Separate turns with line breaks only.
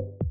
you